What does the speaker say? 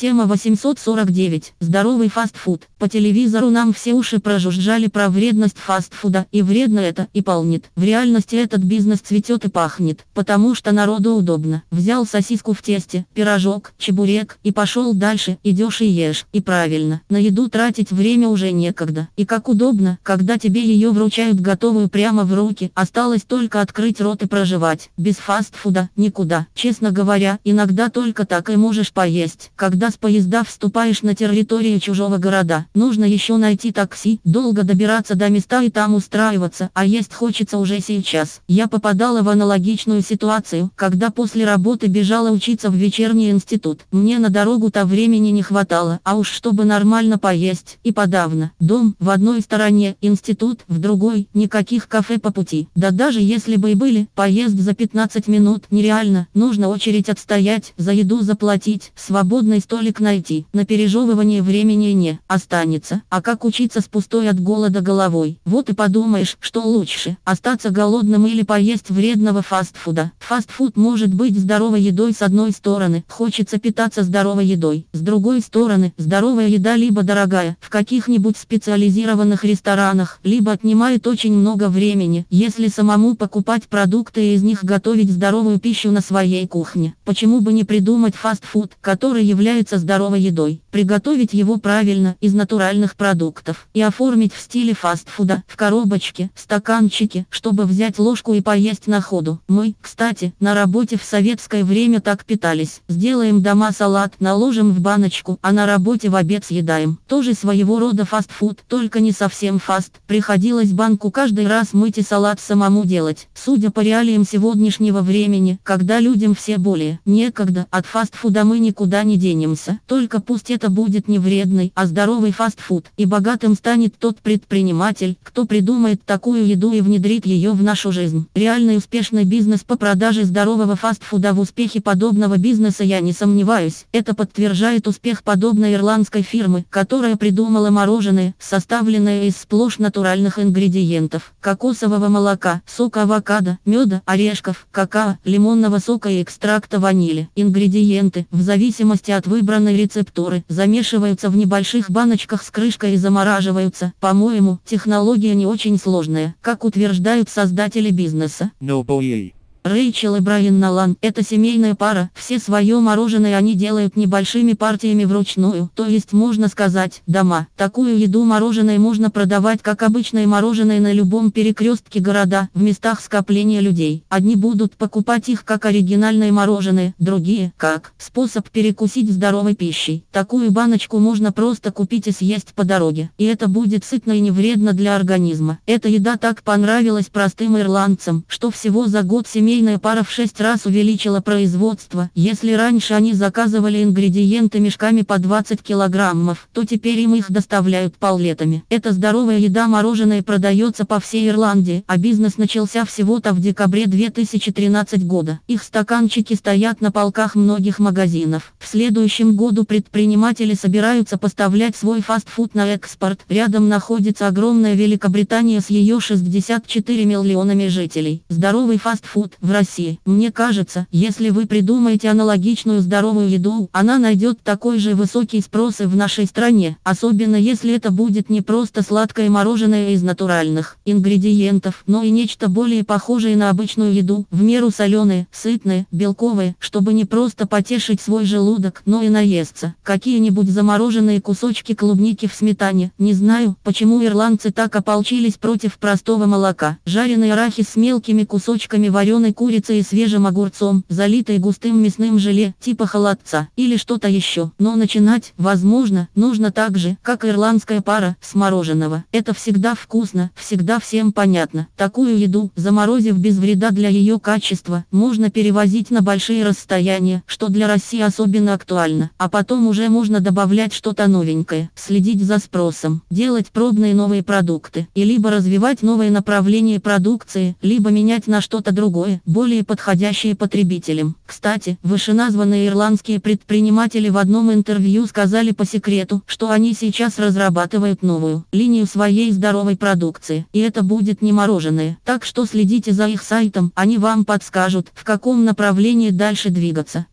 Тема 849. Здоровый фастфуд. По телевизору нам все уши прожужжали про вредность фастфуда, и вредно это, и полнит. В реальности этот бизнес цветет и пахнет, потому что народу удобно. Взял сосиску в тесте, пирожок, чебурек, и пошел дальше, идешь и ешь. И правильно, на еду тратить время уже некогда. И как удобно, когда тебе ее вручают готовую прямо в руки, осталось только открыть рот и проживать. Без фастфуда никуда. Честно говоря, иногда только так и можешь поесть. Когда с поезда вступаешь на территорию чужого города, нужно еще найти такси, долго добираться до места и там устраиваться, а есть хочется уже сейчас. Я попадала в аналогичную ситуацию, когда после работы бежала учиться в вечерний институт. Мне на дорогу-то времени не хватало, а уж чтобы нормально поесть, и подавно. Дом в одной стороне, институт в другой, никаких кафе по пути. Да даже если бы и были, поезд за 15 минут нереально, нужно очередь отстоять, за еду заплатить, свободный столик столик найти. На пережевывание времени не останется. А как учиться с пустой от голода головой? Вот и подумаешь, что лучше, остаться голодным или поесть вредного фастфуда. Фастфуд может быть здоровой едой с одной стороны, хочется питаться здоровой едой. С другой стороны, здоровая еда либо дорогая, в каких-нибудь специализированных ресторанах, либо отнимает очень много времени, если самому покупать продукты и из них готовить здоровую пищу на своей кухне. Почему бы не придумать фастфуд, который является питаться здоровой едой, приготовить его правильно из натуральных продуктов и оформить в стиле фастфуда, в коробочке, стаканчике, чтобы взять ложку и поесть на ходу. Мы, кстати, на работе в советское время так питались. Сделаем дома салат, наложим в баночку, а на работе в обед съедаем. Тоже своего рода фастфуд, только не совсем фаст. Приходилось банку каждый раз мыть и салат самому делать. Судя по реалиям сегодняшнего времени, когда людям все более некогда, от фастфуда мы никуда не денемся только пусть это будет не вредный, а здоровый фастфуд, и богатым станет тот предприниматель, кто придумает такую еду и внедрит ее в нашу жизнь. Реальный успешный бизнес по продаже здорового фастфуда в успехе подобного бизнеса я не сомневаюсь. Это подтверждает успех подобной ирландской фирмы, которая придумала мороженое, составленное из сплошь натуральных ингредиентов, кокосового молока, сока авокадо, меда, орешков, какао, лимонного сока и экстракта ванили. Ингредиенты, в зависимости от выбранной рецептуры замешиваются в небольших баночках с крышкой и замораживаются. По-моему, технология не очень сложная, как утверждают создатели бизнеса. No boy. Рэйчел и Брайан Налан – это семейная пара, все свое мороженое они делают небольшими партиями вручную, то есть можно сказать, дома. Такую еду мороженое можно продавать как обычное мороженое на любом перекрестке города, в местах скопления людей. Одни будут покупать их как оригинальное мороженое, другие – как способ перекусить здоровой пищей. Такую баночку можно просто купить и съесть по дороге, и это будет сытно и не вредно для организма. Эта еда так понравилась простым ирландцам, что всего за год семейная семейная пара в шесть раз увеличила производство. Если раньше они заказывали ингредиенты мешками по 20 килограммов, то теперь им их доставляют палетами. Эта здоровая еда мороженое продается по всей Ирландии, а бизнес начался всего-то в декабре 2013 года. Их стаканчики стоят на полках многих магазинов. В следующем году предприниматели собираются поставлять свой фастфуд на экспорт. Рядом находится огромная Великобритания с ее 64 миллионами жителей. Здоровый фастфуд в России. Мне кажется, если вы придумаете аналогичную здоровую еду, она найдет такой же высокий спрос и в нашей стране, особенно если это будет не просто сладкое мороженое из натуральных ингредиентов, но и нечто более похожее на обычную еду, в меру соленое, сытное, белковое, чтобы не просто потешить свой желудок, но и наесться. Какие-нибудь замороженные кусочки клубники в сметане. Не знаю, почему ирландцы так ополчились против простого молока. Жареный арахис с мелкими кусочками вареной тушеной курицей и свежим огурцом, залитой густым мясным желе, типа холодца, или что-то еще. Но начинать, возможно, нужно так же, как ирландская пара, с мороженого. Это всегда вкусно, всегда всем понятно. Такую еду, заморозив без вреда для ее качества, можно перевозить на большие расстояния, что для России особенно актуально. А потом уже можно добавлять что-то новенькое, следить за спросом, делать пробные новые продукты, и либо развивать новые направления продукции, либо менять на что-то другое, более подходящие потребителям. Кстати, вышеназванные ирландские предприниматели в одном интервью сказали по секрету, что они сейчас разрабатывают новую линию своей здоровой продукции, и это будет не мороженое. Так что следите за их сайтом, они вам подскажут, в каком направлении дальше двигаться.